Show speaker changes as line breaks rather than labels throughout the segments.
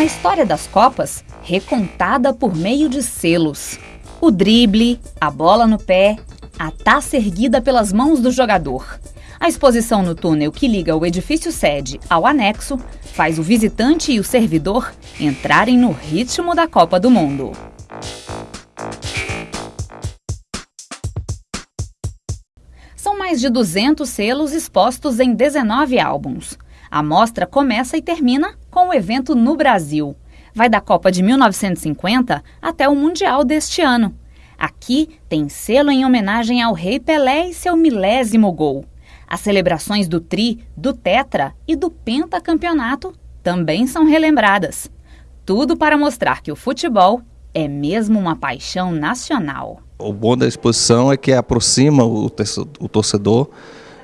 A história das Copas recontada por meio de selos. O drible, a bola no pé, a taça erguida pelas mãos do jogador. A exposição no túnel que liga o edifício sede ao anexo faz o visitante e o servidor entrarem no ritmo da Copa do Mundo. São mais de 200 selos expostos em 19 álbuns. A mostra começa e termina com o evento no Brasil. Vai da Copa de 1950 até o Mundial deste ano. Aqui tem selo em homenagem ao Rei Pelé e seu milésimo gol. As celebrações do Tri, do Tetra e do Pentacampeonato também são relembradas. Tudo para mostrar que o futebol é mesmo uma paixão nacional.
O bom da exposição é que aproxima o torcedor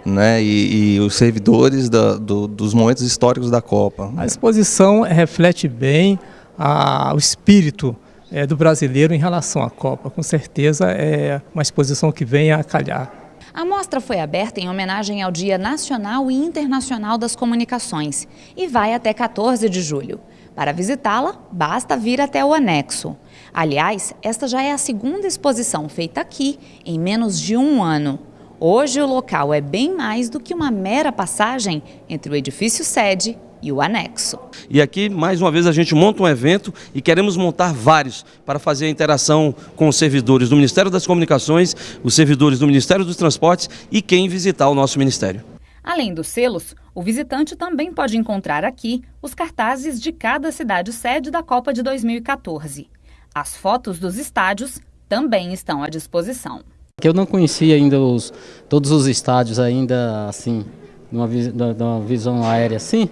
né, e, e os servidores da, do, dos momentos históricos da Copa.
A exposição reflete bem a, o espírito é, do brasileiro em relação à Copa. Com certeza é uma exposição que vem a calhar.
A mostra foi aberta em homenagem ao Dia Nacional e Internacional das Comunicações e vai até 14 de julho. Para visitá-la, basta vir até o anexo. Aliás, esta já é a segunda exposição feita aqui em menos de um ano. Hoje o local é bem mais do que uma mera passagem entre o edifício sede e o anexo.
E aqui, mais uma vez, a gente monta um evento e queremos montar vários para fazer a interação com os servidores do Ministério das Comunicações, os servidores do Ministério dos Transportes e quem visitar o nosso ministério.
Além dos selos, o visitante também pode encontrar aqui os cartazes de cada cidade sede da Copa de 2014. As fotos dos estádios também estão à disposição.
Eu não conhecia ainda os, todos os estádios ainda assim, numa, numa visão aérea assim.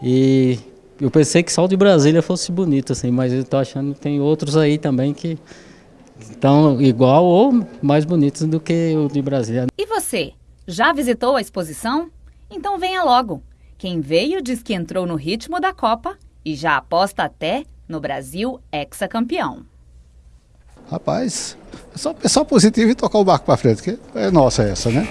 E eu pensei que só o de Brasília fosse bonito, assim, mas eu estou achando que tem outros aí também que estão igual ou mais bonitos do que o de Brasília.
E você, já visitou a exposição? Então venha logo. Quem veio diz que entrou no ritmo da Copa e já aposta até no Brasil hexacampeão.
Rapaz, é só pensar positivo e tocar o barco para frente, que é nossa essa, né?